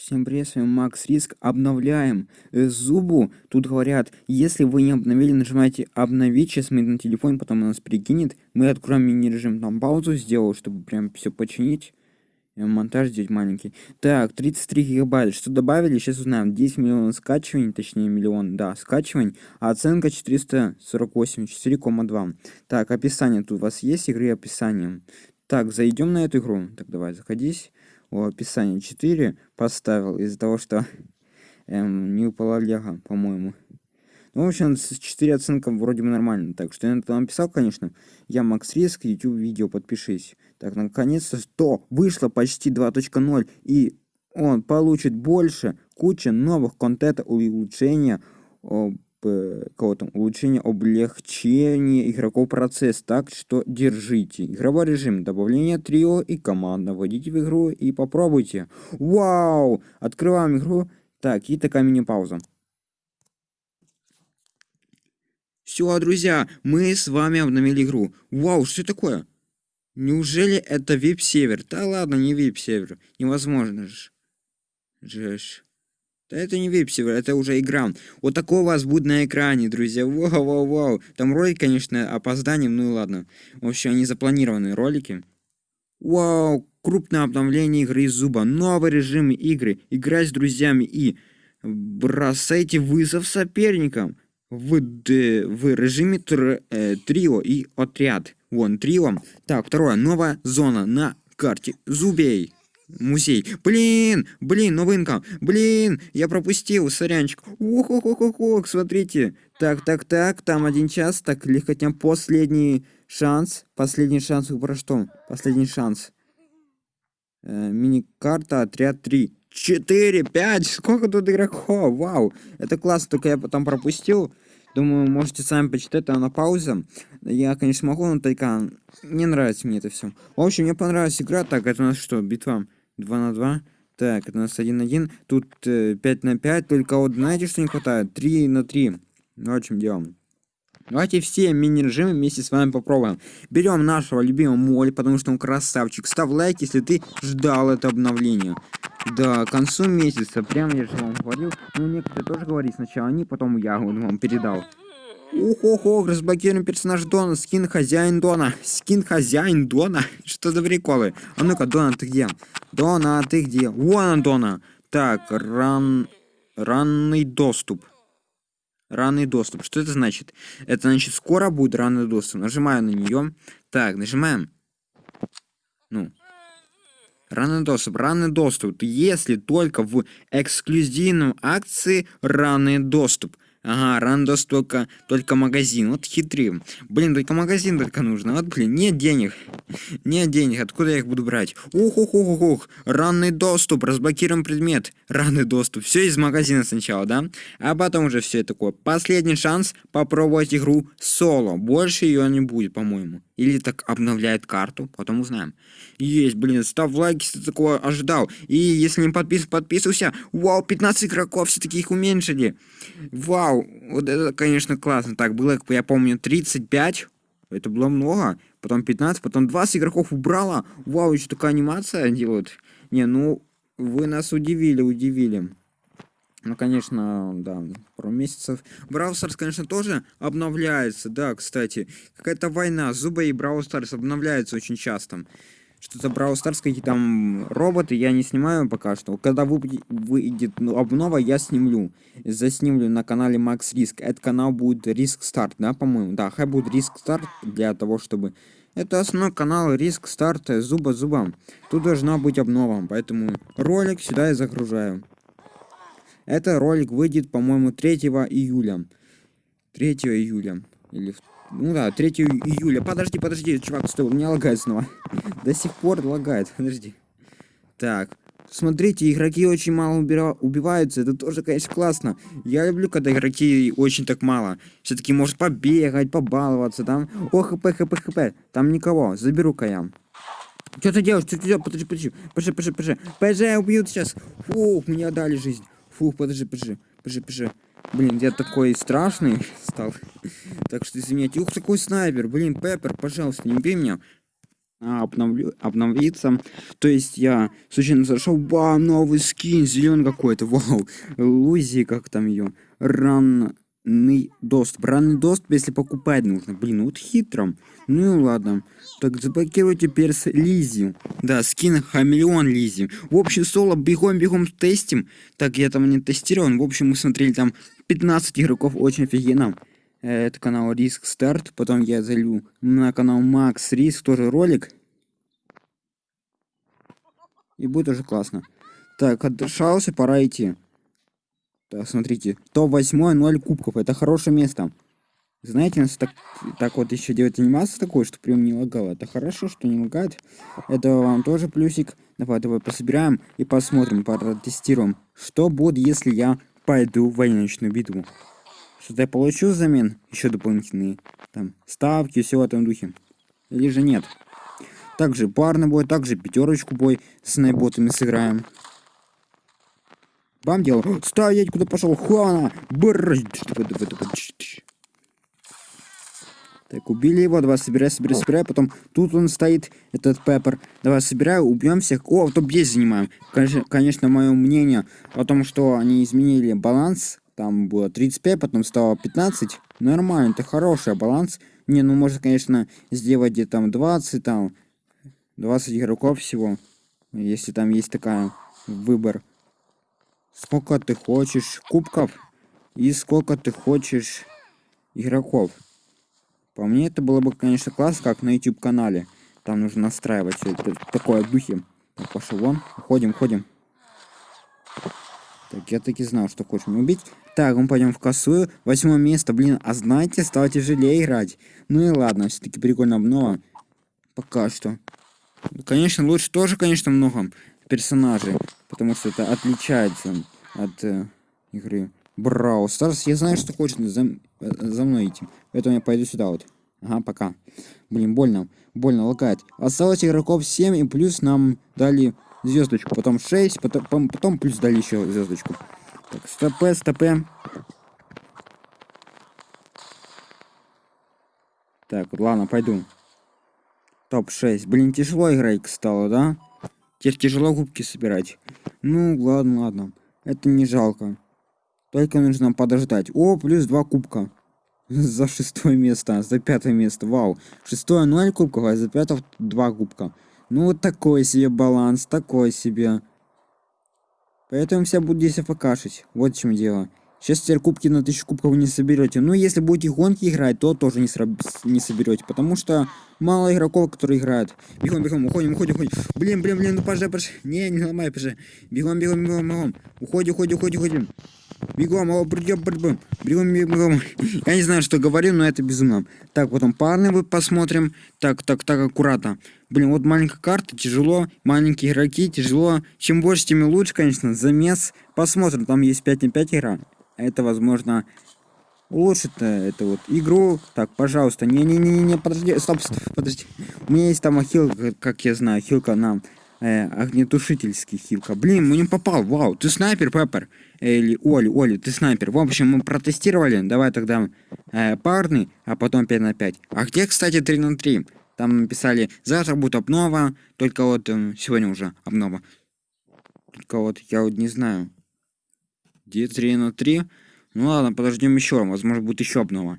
Всем привет, с вами Макс Риск. Обновляем э, зубу. Тут говорят, если вы не обновили, нажимайте обновить. Сейчас мы на телефон, потом нас перекинет. Мы откроем мини-режим, там паузу сделал, чтобы прям все починить. Э, монтаж здесь маленький. Так, 33 гигабайта. Что добавили? Сейчас узнаем. 10 миллионов скачиваний, точнее миллион, да, скачиваний. А оценка 448, 4,2. Так, описание тут у вас есть игры описанием. Так, зайдем на эту игру. Так, давай, заходись о описании 4 поставил из-за того, что эм, не упала лего, по-моему. Ну, в общем, с 4 оценкам вроде бы нормально. Так что я это написал, конечно. Я Макс Риск, YouTube видео, подпишись. Так, наконец-то, что вышло почти 2.0, и он получит больше, куча новых контента, улучшения, кого там, улучшение облегчения игроков процесс, так что держите. Игровой режим, добавление трио и команда. Войдите в игру и попробуйте. Вау! Открываем игру. Так, и такая мини-пауза. Все, друзья, мы с вами обновили игру. Вау, что такое? Неужели это вип-север? Да ладно, не вип-север. Невозможно же. Жесть. Да это не вип-сервер, это уже игра. Вот такое у вас будет на экране, друзья. Вау-вау-вау. Там ролик, конечно, опозданием, ну и ладно. В общем, они запланированные ролики. Вау, крупное обновление игры из зуба. Новый режим игры. Играть с друзьями и бросайте вызов соперникам. В, д, в режиме тр, э, трио и отряд. Вон, трио. Так, второе. Новая зона на карте зубей музей. Блин, блин, новинка. Блин, я пропустил, сорянчик. ох ох ох ох ох смотрите. Так, так, так, там один час. Так, легкотня, последний шанс. Последний шанс, про что? Последний шанс. Э, Мини-карта, отряд 3. 4, 5, сколько тут игроков, вау. Это классно, только я потом пропустил. Думаю, можете сами почитать, там на паузе. Я, конечно, могу, но только не нравится мне это все. В общем, мне понравилась игра. Так, это у нас что, битва? 2 на 2. Так, у нас 1 на 1. Тут э, 5 на 5. Только вот знаете, что не хватает? 3 на 3. Ну, о чем делом. Давайте все мини-режимы вместе с вами попробуем. Берем нашего любимого Молли, потому что он красавчик. Ставь лайк, если ты ждал это обновление. Да, к концу месяца, прямо я же вам говорил. Ну, некоторые тоже говорили сначала они, потом я вам передал. Ох-ох-ох, разблокируем персонаж Дона, скин хозяин Дона. Скин хозяин Дона? Что за приколы? А ну-ка, Дона, ты где? Дона, ты где? Вон он, Дона. Так, ран... ранный доступ. Ранный доступ. Что это значит? Это значит, скоро будет ранный доступ. Нажимаю на нее. Так, нажимаем. Ну. Ранный доступ. Ранный доступ. Если только в эксклюзивном акции ранный доступ. Ага, рандос только, только магазин. Вот хитрым. Блин, только магазин только нужно. Вот, блин, нет денег. Нет денег. Откуда я их буду брать? ух ух ух ух Ранный доступ. Разблокируем предмет. Ранный доступ. Все из магазина сначала, да? А потом уже все такое. Последний шанс попробовать игру соло. Больше ее не будет, по-моему. Или так обновляет карту. Потом узнаем. Есть, блин, ставь лайк, если ты такое ожидал. И если не подписан, подписывайся. Вау, 15 игроков, все-таки их уменьшили. Вау, вот это, конечно, классно. Так, было, я помню, 35. Это было много. Потом 15, потом 20 игроков убрала. Вау, еще такая анимация делают. Не, ну, вы нас удивили, удивили. Ну, конечно, да, пару месяцев. Brawl Stars, конечно, тоже обновляется, да, кстати. Какая-то война, Зуба и Brawl Stars обновляются очень часто что-то Brawl Stars, какие там роботы, я не снимаю пока что. Когда выйдет ну, обнова, я снимлю. Заснимлю на канале Max Risk. Этот канал будет Risk Start, да, по-моему? Да, хай будет Risk Start для того, чтобы... Это основной канал Risk Start зуба зубом. Тут должна быть обнова, поэтому ролик сюда я загружаю. Это ролик выйдет, по-моему, 3 июля. 3 июля. Или ну да, 3 июля. Подожди, подожди, чувак, стой, у меня лагает снова. До сих пор лагает, подожди. Так, смотрите, игроки очень мало убиваются, это тоже, конечно, классно. Я люблю, когда игроки очень так мало. Все-таки может побегать, побаловаться, там. О, хп, хп, хп. Там никого, заберу-ка я. Что ты делаешь? Что ты делаешь? Подожди, подожди. Подожди, подожди, подожди. Подожди, убьют сейчас. Фух, мне отдали жизнь. Фух, подожди, подожди. Подожди, подожди. Блин, я такой страшный стал. Так что извиняйте. Ух, такой снайпер. Блин, Пеппер, пожалуйста, не убей меня. обновлю, обновиться. То есть я случайно зашел, вау, новый скин, зеленый какой-то, вау, Лузи, как там ее, ранный доступ. Ранный доступ, если покупать нужно. Блин, ну вот хитром. Ну ладно. Так, заблокируйте перс Лизи. Да, скин хамелеон Лизи. В общем, соло, бегом-бегом тестим. Так, я там не тестировал. В общем, мы смотрели там 15 игроков, очень офигенно. Э, это канал Риск Старт. Потом я залью на канал Макс Риск, тоже ролик. И будет уже классно. Так, отдышался, пора идти. Так, смотрите. Топ-8, 0 кубков. Это хорошее место. Знаете, нас так, так вот еще делать анимацию такой, что прям не лагало. Это хорошо, что не лагает. Это вам тоже плюсик. Давай, давай пособираем и посмотрим, протестируем. Что будет, если я пойду в военную битву? Что-то я получу взамен? Еще дополнительные там ставки, все в этом духе. Или же нет? Также парный бой, также пятерочку бой с найботами сыграем. Бам дело. Стоять, куда пошел? Хуана! Бррр! Так, убили его, давай собирай, собирай, собирай. Потом тут он стоит, этот Пеппер. Давай собирай, убьем всех. О, топ-10 занимаем. Конечно, конечно, мое мнение о том, что они изменили баланс. Там было 35, потом стало 15. Нормально, это хороший баланс. Не, ну можно, конечно, сделать где-то там 20, там 20 игроков всего. Если там есть такая выбор. Сколько ты хочешь кубков и сколько ты хочешь игроков. По мне это было бы, конечно, класс, как на YouTube канале. Там нужно настраивать все это такое. Так, пошел вон. Ходим, ходим. Так, я таки знал, что хочешь меня убить. Так, мы пойдем в косую. Восьмое место, блин. А знаете, стало тяжелее играть. Ну и ладно, все-таки прикольно обнова. Пока что. Конечно, лучше тоже, конечно, много персонажей. Потому что это отличается от э, игры. Брау Старс, я знаю, что хочет за, э, за мной идти. Поэтому я пойду сюда вот. Ага, пока. Блин, больно. Больно лагает. Осталось игроков 7, и плюс нам дали звездочку. Потом 6, потом, потом плюс дали еще звездочку. Так, стопе, стопе. Так, ладно, пойду. Топ-6. Блин, тяжело играть стало, да? Теперь тяжело губки собирать. Ну, ладно, ладно. Это не жалко. Только нужно подождать. О, плюс два кубка. За шестое место, за пятое место. Вау. Шестое ноль кубков, а за пятое два кубка. Ну, вот такой себе баланс, такой себе. Поэтому все будут здесь афакашить. Вот в чем дело. Сейчас теперь кубки на тысячу кубков не соберете. Ну, если будете гонки играть, то тоже не, не соберете. Потому что мало игроков, которые играют. Бегом, бегом, уходим, уходим, уходим. Блин, блин, блин, ну пожалуйста, пожалуйста. Не, не ломай, пожалуйста. Бегом, бегом, бегом, бегом. Уходи, уходи, уходи, уходим. Бегом, о, бегом, бегом, бегом, бегом. Я не знаю, что говорю, но это безумно. Так, потом парные вы посмотрим. Так, так, так, аккуратно. Блин, вот маленькая карта, тяжело. Маленькие игроки, тяжело. Чем больше, тем лучше, конечно. Замес. Посмотрим, там есть 5 на 5 игра. Это, возможно, улучшит э, эту вот игру. Так, пожалуйста. Не-не-не-не, подожди, стоп, стоп, подожди. У меня есть там ахилл, как я знаю, хилка нам. Э, огнетушительский хилка. Блин, мы не попал. Вау, ты снайпер, Пеппер. Или Оли, Оли, ты снайпер. В общем, мы протестировали. Давай тогда э, парный, а потом 5 на 5. А где, кстати, 3 на 3? Там написали, завтра будет обнова, только вот э, сегодня уже обнова. Только вот я вот не знаю. Где 3 на 3? Ну ладно, подождем еще. Возможно, будет еще обнова.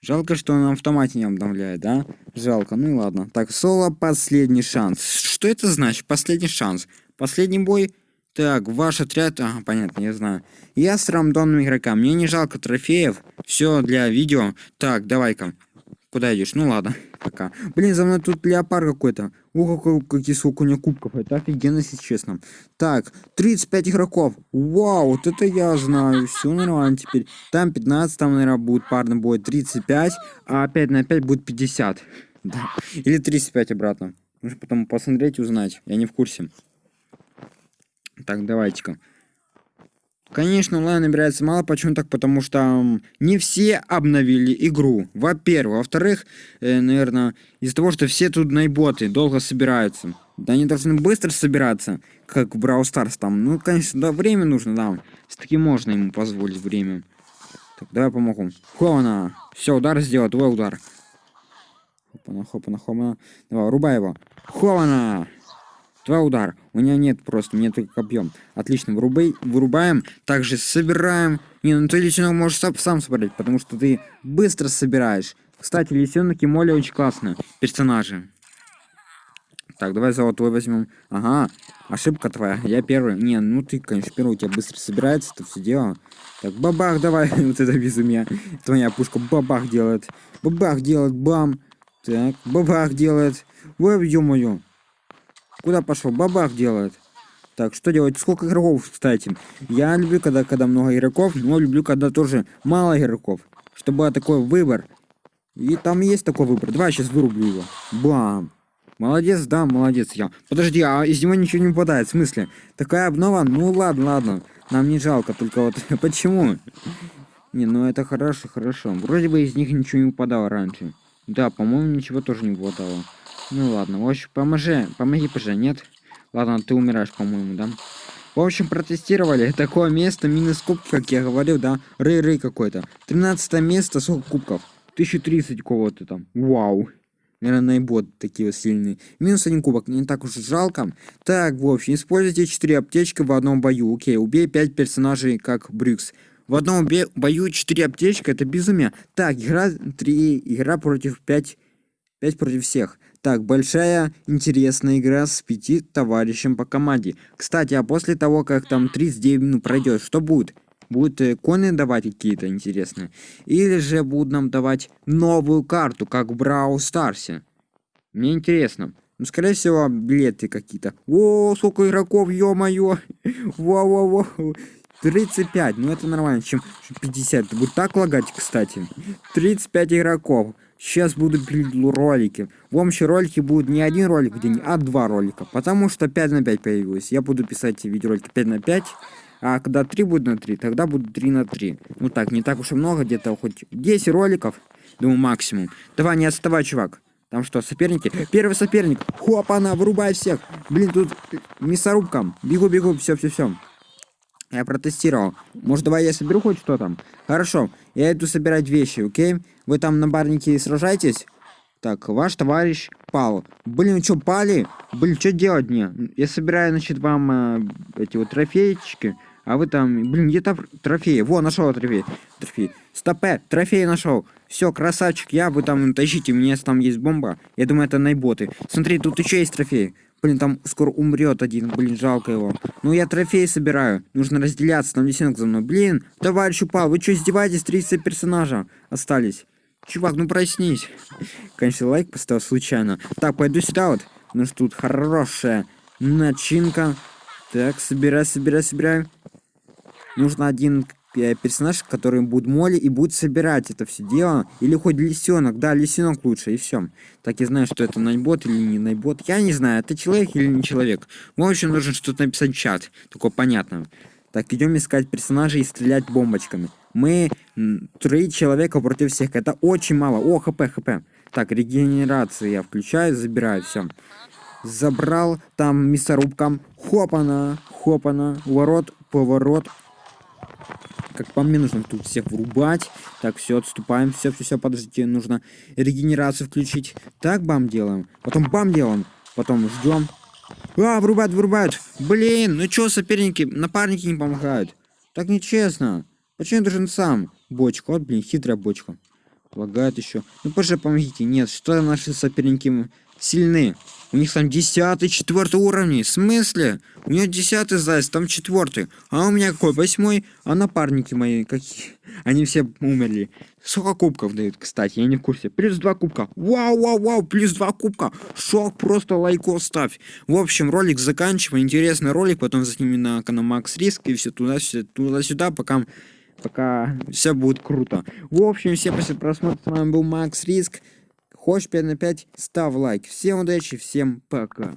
Жалко, что он на автомате не обновляет, да? Жалко, ну и ладно. Так, соло, последний шанс. Что это значит? Последний шанс. Последний бой. Так, ваш отряд... Ага, понятно, я знаю. Я с рандомным игроком. Мне не жалко трофеев. Все для видео. Так, давай-ка. Куда идешь? Ну ладно, пока. Блин, за мной тут леопард какой-то. О, какой, какие сколько у него кубков. Это офигенно, если честно. Так, 35 игроков. Вау, вот это я знаю. Все нормально теперь. Там 15, там, наверное, будет парный бой 35, а 5 на 5 будет 50. Да. Или 35 обратно. Нужно потом посмотреть и узнать. Я не в курсе. Так, давайте-ка. Конечно, онлайн набирается мало. Почему так? Потому что не все обновили игру. Во-первых. Во-вторых, э, наверное, из-за того, что все тут найботы долго собираются. Да они должны быстро собираться, как в Brawl Stars там. Ну, конечно, да, время нужно, да. Все-таки можно ему позволить время. Так, давай помогу. Хована. Все, удар сделал, твой удар. Хопана, хопана, хопана. Давай, рубай его. Хована! Два удар. У меня нет просто, мне только объем. Отлично, вырубай, вырубаем. Также собираем. Не, ну ты лисенок можешь сам, сам собрать, потому что ты быстро собираешь. Кстати, лисенок и Молли очень классные персонажи. Так, давай золотой возьмем. Ага, ошибка твоя. Я первый. Не, ну ты, конечно, первый, у тебя быстро собирается это все дело. Так, бабах давай. вот это безумие. Твоя пушка бабах делает. Бабах делает, бам. Так, бабах делает. Ой, ё-моё. Куда пошел? Бабах делает. Так, что делать? Сколько игроков, кстати? Я люблю, когда, когда много игроков, но люблю, когда тоже мало игроков. Чтобы был такой выбор. И там есть такой выбор. Давай сейчас вырублю его. Бам. Молодец, да, молодец я. Подожди, а из него ничего не выпадает. В смысле? Такая обнова? Ну ладно, ладно. Нам не жалко, только вот почему? Не, ну это хорошо, хорошо. Вроде бы из них ничего не выпадало раньше. Да, по-моему, ничего тоже не выпадало. Ну ладно, в общем, поможи, помоги, пожа, нет? Ладно, ты умираешь, по-моему, да? В общем, протестировали такое место, минус кубки, как я говорил, да? Рэй-рэй какой-то. 13 место, сколько кубков? 1030 кого-то там. Вау. Наверное, наибот такие сильные. Минус один кубок, не так уж жалко. Так, в общем, используйте 4 аптечки в одном бою. Окей, убей 5 персонажей, как Брюкс. В одном бою 4 аптечки, это безумие. Так, игра 3, игра против 5, 5 против всех. Так, большая интересная игра с пяти товарищем по команде. Кстати, а после того, как там 39 минут пройдет, что будет? Будут э, давать какие-то интересные? Или же будут нам давать новую карту, как в Брау Старсе? Мне интересно. Ну, скорее всего, билеты какие-то. О, сколько игроков, ё-моё! Во-во-во! 35, ну это нормально, чем 50. Это будет так лагать, кстати. 35 игроков. Сейчас будут ролики. В общем, ролики будут не один ролик в день, а два ролика. Потому что 5 на 5 появилось. Я буду писать видеоролики 5 на 5. А когда 3 будет на 3, тогда будут 3 на 3. Ну так, не так уж и много, где-то хоть 10 роликов. Думаю, максимум. Давай, не отставай, чувак. Там что, соперники? Первый соперник. Хоп, она, вырубай всех. Блин, тут мясорубка. Бегу, бегу, все, все, все. Я протестировал. Может, давай я соберу хоть что там? Хорошо, я иду собирать вещи, окей? Вы там на барнике сражаетесь? Так, ваш товарищ пал. Блин, что, пали? Блин, что делать мне? Я собираю, значит, вам э, эти вот трофейчики. А вы там, блин, где то трофеи? Во, нашел трофей. Трофей. Стопе, трофей нашел. Все, красавчик, я, вы там тащите, у меня там есть бомба. Я думаю, это найботы. Смотри, тут еще есть трофей. Блин, там скоро умрет один, блин, жалко его. Ну, я трофеи собираю. Нужно разделяться, там лисенок за мной. Блин, товарищ упал, вы что, издеваетесь? 30 персонажа остались. Чувак, ну проснись. Конечно, лайк поставил случайно. Так, пойду сюда вот. Ну что тут хорошая начинка. Так, собирай, собирай, собирай. Нужно один персонаж, который будет моли и будет собирать это все дело. Или хоть лисенок. Да, лисенок лучше, и все. Так я знаю, что это найбот или не найбот. Я не знаю, это человек или не человек. В общем, нужно что-то написать в чат. Такое понятно. Так, идем искать персонажей и стрелять бомбочками. Мы три человека против всех. Это очень мало. О, хп, хп. Так, регенерация я включаю, забираю, все. Забрал там мясорубкам. Хопана, хопана. Ворот, поворот. Как по мне, нужно тут всех врубать. Так, все, отступаем. Все, все, все, подождите, нужно регенерацию включить. Так, бам делаем. Потом бам делаем. Потом ждем. А, врубают, врубают. Блин, ну чё, соперники, напарники не помогают. Так нечестно. Почему я должен сам? Бочка, вот, блин, хитрая бочка. Лагает еще. Ну, позже помогите. Нет, что наши соперники сильны. У них там десятый, четвертый уровни. В смысле? У нее десятый заяц, там четвертый. А у меня какой? Восьмой. А напарники мои какие? Они все умерли. Сколько кубков дают, кстати, я не в курсе. Плюс два кубка. Вау, вау, вау, плюс два кубка. Шок, просто лайко ставь. В общем, ролик заканчиваем. Интересный ролик. Потом заснимем на канал Макс Риск и все туда-сюда, туда-сюда, пока пока все будет круто. В общем, всем после просмотра. С вами был Макс Риск. Хочешь 5 на 5? Ставь лайк. Всем удачи, всем пока.